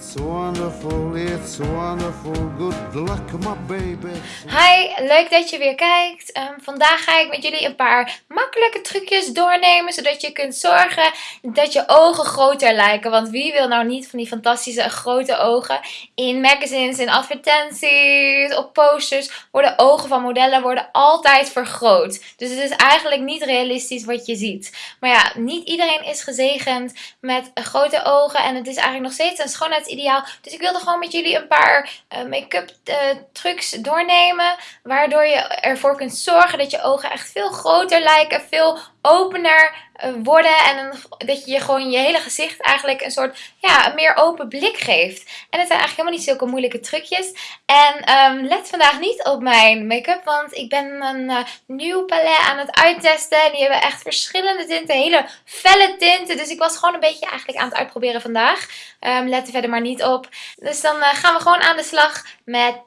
It's wonderful, it's wonderful. Good luck, my baby. Hi, leuk dat je weer kijkt. Ehm, vandaag ga ik met jullie een paar makkelijke trucjes doornemen, zodat je kunt zorgen dat je ogen groter lijken. Want wie wil nou niet van die fantastische grote ogen? In magazines, in advertenties, op posters worden ogen van modellen worden altijd vergroot. Dus het is eigenlijk niet realistisch wat je ziet. Maar ja, niet iedereen is gezegend met grote ogen en het is eigenlijk nog steeds een schoonheidsideaal. Dus ik wilde gewoon met jullie een paar uh, make-up uh, trucs doornemen. Waardoor je ervoor kunt zorgen dat je ogen echt veel groter lijken, veel opener worden. En dat je gewoon je hele gezicht eigenlijk een soort ja, een meer open blik geeft. En het zijn eigenlijk helemaal niet zulke moeilijke trucjes. En um, let vandaag niet op mijn make-up, want ik ben een uh, nieuw palet aan het uittesten. En die hebben echt verschillende tinten, hele felle tinten. Dus ik was gewoon een beetje eigenlijk aan het uitproberen vandaag. Um, let er verder maar niet op. Dus dan uh, gaan we gewoon aan de slag met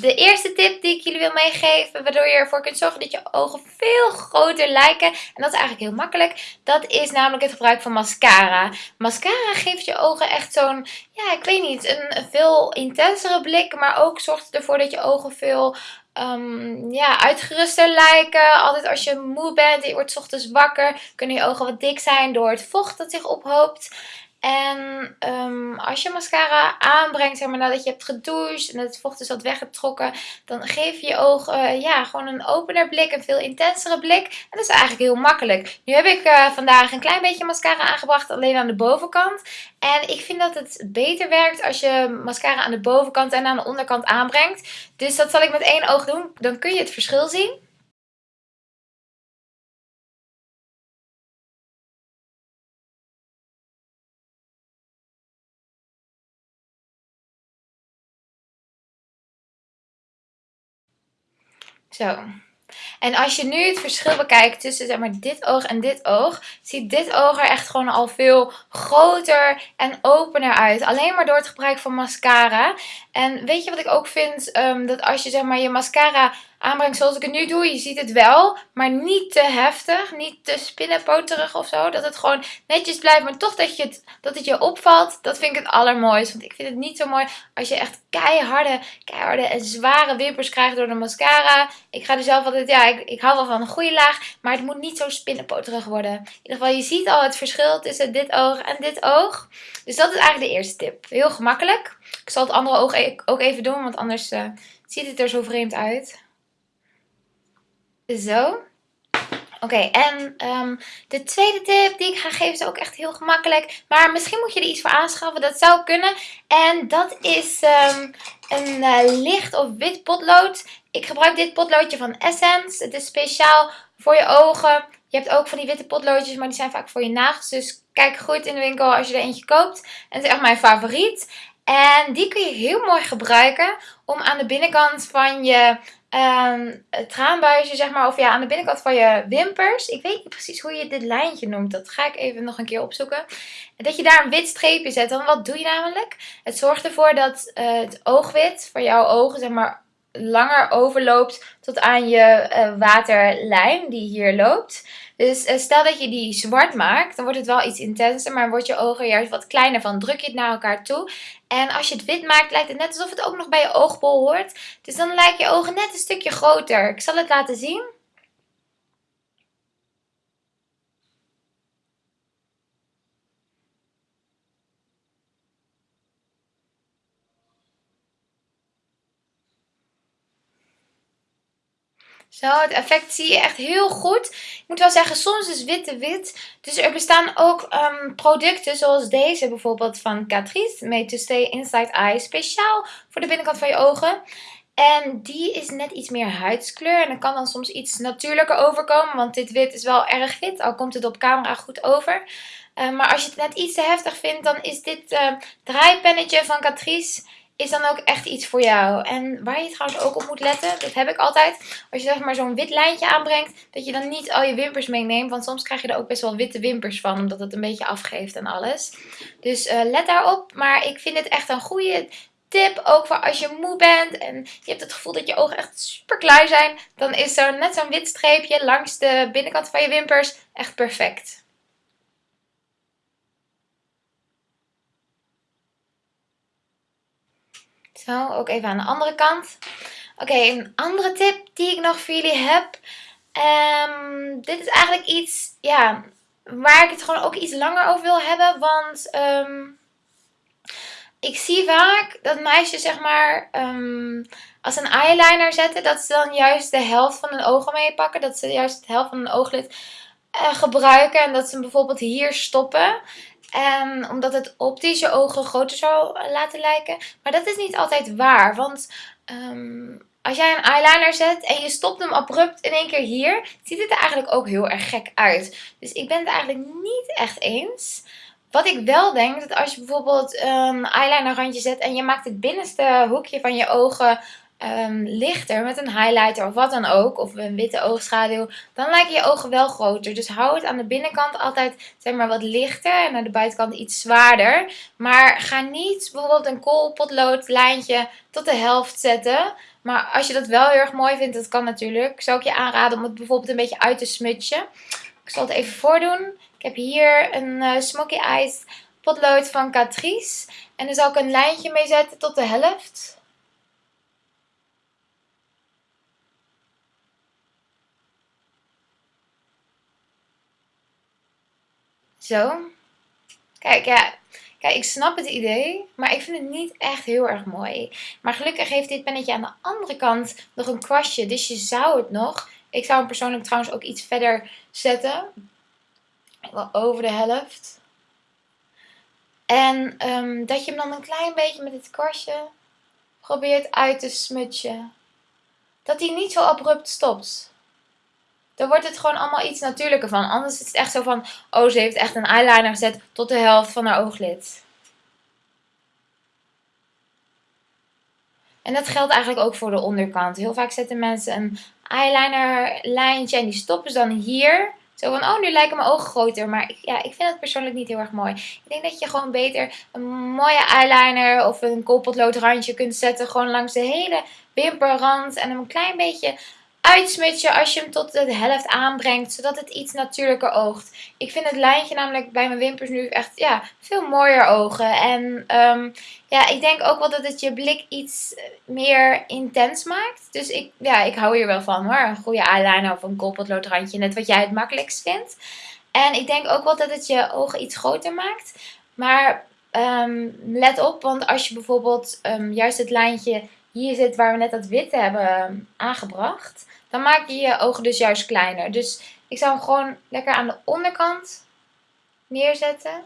de eerste tip die ik jullie wil meegeven. Waardoor je ervoor kunt zorgen dat je ogen veel groter lijken. En dat is eigenlijk heel makkelijk. Dat is namelijk het gebruik van mascara. Mascara geeft je ogen echt zo'n, ja ik weet niet, een veel intensere blik. Maar ook zorgt ervoor dat je ogen veel um, ja, uitgeruster lijken. Altijd als je moe bent en je wordt ochtends wakker, kunnen je ogen wat dik zijn door het vocht dat zich ophoopt. En um, als je mascara aanbrengt, zeg maar nadat je hebt gedoucht en het vocht is wat weggetrokken, dan geef je je ogen uh, ja, gewoon een opener blik, een veel intensere blik. En dat is eigenlijk heel makkelijk. Nu heb ik uh, vandaag een klein beetje mascara aangebracht, alleen aan de bovenkant. En ik vind dat het beter werkt als je mascara aan de bovenkant en aan de onderkant aanbrengt. Dus dat zal ik met één oog doen, dan kun je het verschil zien. Zo. En als je nu het verschil bekijkt tussen zeg maar, dit oog en dit oog, ziet dit oog er echt gewoon al veel groter en opener uit. Alleen maar door het gebruik van mascara. En weet je wat ik ook vind? Um, dat als je zeg maar, je mascara aanbrengt zoals ik het nu doe. Je ziet het wel, maar niet te heftig. Niet te spinnenpoterig of zo. Dat het gewoon netjes blijft, maar toch dat, je het, dat het je opvalt. Dat vind ik het allermooist. Want ik vind het niet zo mooi als je echt keiharde, keiharde en zware wimpers krijgt door de mascara. Ik ga er zelf altijd, ja, ik, ik hou wel van een goede laag. Maar het moet niet zo spinnenpoterig worden. In ieder geval, je ziet al het verschil tussen dit oog en dit oog. Dus dat is eigenlijk de eerste tip. Heel gemakkelijk. Ik zal het andere oog e-, ook even doen, want anders uh, ziet het er zo vreemd uit. Zo. Oké, en um, de tweede tip die ik ga geven is ook echt heel gemakkelijk. Maar misschien moet je er iets voor aanschaffen. Dat zou kunnen. En dat is um, een uh, licht of wit potlood. Ik gebruik dit potloodje van Essence. Het is speciaal voor je ogen. Je hebt ook van die witte potloodjes, maar die zijn vaak voor je nagels. Dus kijk goed in de winkel als je er eentje koopt. Het is echt mijn favoriet. En die kun je heel mooi gebruiken om aan de binnenkant van je um, traanbuisje, zeg maar, of ja, aan de binnenkant van je wimpers. Ik weet niet precies hoe je dit lijntje noemt. Dat ga ik even nog een keer opzoeken. Dat je daar een wit streepje zet. Dan wat doe je namelijk? Het zorgt ervoor dat uh, het oogwit van jouw ogen, zeg maar, langer overloopt tot aan je uh, waterlijn die hier loopt. Dus uh, stel dat je die zwart maakt, dan wordt het wel iets intenser, maar wordt je ogen juist wat kleiner van. Druk je het naar elkaar toe. En als je het wit maakt, lijkt het net alsof het ook nog bij je oogbol hoort. Dus dan lijken je ogen net een stukje groter. Ik zal het laten zien. Zo, het effect zie je echt heel goed. Ik moet wel zeggen, soms is witte wit. Dus er bestaan ook um, producten zoals deze bijvoorbeeld van Catrice. Made to Stay Inside Eye. Speciaal voor de binnenkant van je ogen. En die is net iets meer huidskleur. En dat kan dan soms iets natuurlijker overkomen. Want dit wit is wel erg wit. Al komt het op camera goed over. Uh, maar als je het net iets te heftig vindt, dan is dit uh, draaipennetje van Catrice is dan ook echt iets voor jou. En waar je trouwens ook op moet letten, dat heb ik altijd. Als je zeg maar zo'n wit lijntje aanbrengt, dat je dan niet al je wimpers meeneemt. Want soms krijg je er ook best wel witte wimpers van, omdat het een beetje afgeeft en alles. Dus uh, let daarop. Maar ik vind het echt een goede tip, ook voor als je moe bent en je hebt het gevoel dat je ogen echt super klein zijn. Dan is zo net zo'n wit streepje langs de binnenkant van je wimpers echt perfect. Ook even aan de andere kant. Oké, een andere tip die ik nog voor jullie heb. Ehm, dit is eigenlijk iets, ja, waar ik het gewoon ook iets langer over wil hebben. Want ehm, ik zie vaak dat meisjes, zeg maar, um, als een eyeliner zetten, dat ze dan juist de helft van hun ogen meepakken. Dat ze juist de helft van hun ooglid uh, gebruiken. En dat ze bijvoorbeeld hier stoppen. En omdat het optisch je ogen groter zou laten lijken. Maar dat is niet altijd waar. Want um, als jij een eyeliner zet en je stopt hem abrupt in één keer hier, ziet het er eigenlijk ook heel erg gek uit. Dus ik ben het eigenlijk niet echt eens. Wat ik wel denk, dat als je bijvoorbeeld een eyeliner randje zet en je maakt het binnenste hoekje van je ogen um, lichter met een highlighter of wat dan ook, of een witte oogschaduw, dan lijken je ogen wel groter. Dus hou het aan de binnenkant altijd zeg maar wat lichter en aan de buitenkant iets zwaarder. Maar ga niet bijvoorbeeld een koolpotlood lijntje tot de helft zetten. Maar als je dat wel heel erg mooi vindt, dat kan natuurlijk, zou ik je aanraden om het bijvoorbeeld een beetje uit te smutsen. Ik zal het even voordoen. Ik heb hier een uh, Smoky Eyes potlood van Catrice. En daar zal ik een lijntje mee zetten tot de helft. Zo. Kijk, ja. Kijk, ik snap het idee, maar ik vind het niet echt heel erg mooi. Maar gelukkig heeft dit pennetje aan de andere kant nog een kwastje, dus je zou het nog... Ik zou hem persoonlijk trouwens ook iets verder zetten. Wel over de helft. En um, dat je hem dan een klein beetje met dit kwastje probeert uit te smutsen. Dat hij niet zo abrupt stopt dan wordt het gewoon allemaal iets natuurlijker van. Anders is het echt zo van, oh ze heeft echt een eyeliner gezet tot de helft van haar ooglid. En dat geldt eigenlijk ook voor de onderkant. Heel vaak zetten mensen een eyeliner lijntje en die stoppen ze dan hier. Zo van, oh nu lijken mijn ogen groter. Maar ja, ik vind het persoonlijk niet heel erg mooi. Ik denk dat je gewoon beter een mooie eyeliner of een koolpotloodrandje kunt zetten. Gewoon langs de hele wimperrand. En een klein beetje uitsmutje als je hem tot de helft aanbrengt, zodat het iets natuurlijker oogt. Ik vind het lijntje namelijk bij mijn wimpers nu echt ja, veel mooier ogen. En um, ja, ik denk ook wel dat het je blik iets meer intens maakt. Dus ik, ja, ik hou hier wel van hoor. Een goede eyeliner of een koolpotloodrandje, net wat jij het makkelijkst vindt. En ik denk ook wel dat het je ogen iets groter maakt. Maar um, let op, want als je bijvoorbeeld um, juist het lijntje hier zit waar we net dat witte hebben aangebracht dan maak je je ogen dus juist kleiner. Dus ik zou hem gewoon lekker aan de onderkant neerzetten.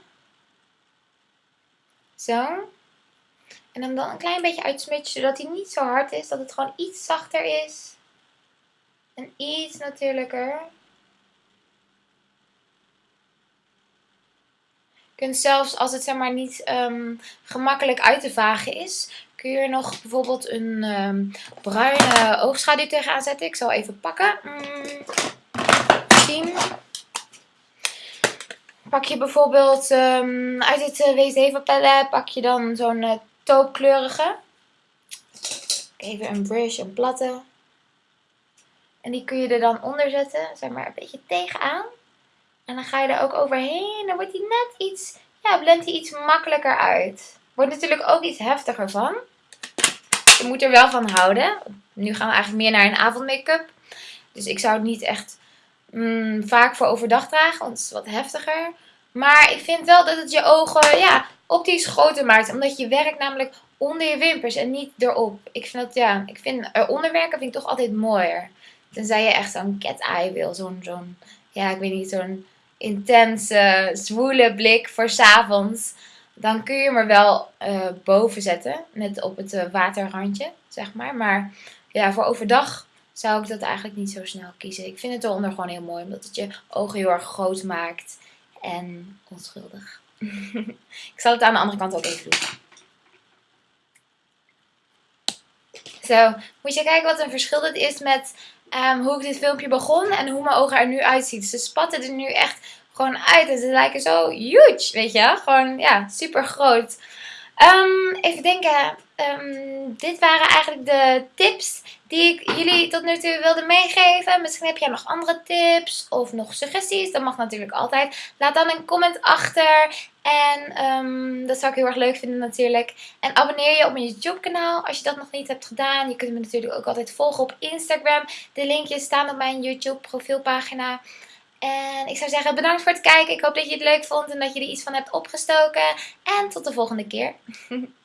Zo. En hem dan een klein beetje uitsmutsen, zodat hij niet zo hard is. Dat het gewoon iets zachter is. En iets natuurlijker. Je kunt zelfs, als het zeg maar niet um, gemakkelijk uit te vagen is, kun je er nog bijvoorbeeld een um, bruine oogschaduw tegenaan zetten. Ik zal even pakken. Mm, 10. Pak je bijvoorbeeld um, uit het uh, WC palet, pak je dan zo'n uh, taupkleurige. Even een brush, een platte. En die kun je er dan onder zetten, zeg maar een beetje tegenaan. En dan ga je er ook overheen. Dan wordt die net iets, ja, blendt hij iets makkelijker uit. Wordt natuurlijk ook iets heftiger van. Je moet er wel van houden. Nu gaan we eigenlijk meer naar een avondmake-up. Dus ik zou het niet echt mm, vaak voor overdag dragen, want het is wat heftiger. Maar ik vind wel dat het je ogen ja, optisch groter maakt. Omdat je werkt namelijk onder je wimpers en niet erop. Ik vind dat, ja, ik vind eronder werken vind ik toch altijd mooier. Tenzij je echt zo'n cat eye wil. Zo'n, zo'n, ja, ik weet niet, zo'n intense, zwoele blik voor s'avonds. Dan kun je hem er wel uh, boven zetten. Net op het uh, waterrandje, zeg maar. Maar ja, voor overdag zou ik dat eigenlijk niet zo snel kiezen. Ik vind het eronder gewoon heel mooi. Omdat het je ogen heel erg groot maakt. En onschuldig. ik zal het aan de andere kant ook even doen. Zo, moet je kijken wat een verschil dit is met um, hoe ik dit filmpje begon en hoe mijn ogen er nu uitziet. Ze spatten er nu echt gewoon uit en ze lijken zo huge, weet je. Gewoon, ja, super groot. Um, even denken, ehm, dit waren eigenlijk de tips die ik jullie tot nu toe wilde meegeven. Misschien heb jij nog andere tips of nog suggesties. Dat mag natuurlijk altijd. Laat dan een comment achter. En ehm, dat zou ik heel erg leuk vinden natuurlijk. En abonneer je op mijn YouTube kanaal als je dat nog niet hebt gedaan. Je kunt me natuurlijk ook altijd volgen op Instagram. De linkjes staan op mijn YouTube profielpagina. En ik zou zeggen bedankt voor het kijken. Ik hoop dat je het leuk vond en dat je er iets van hebt opgestoken. En tot de volgende keer.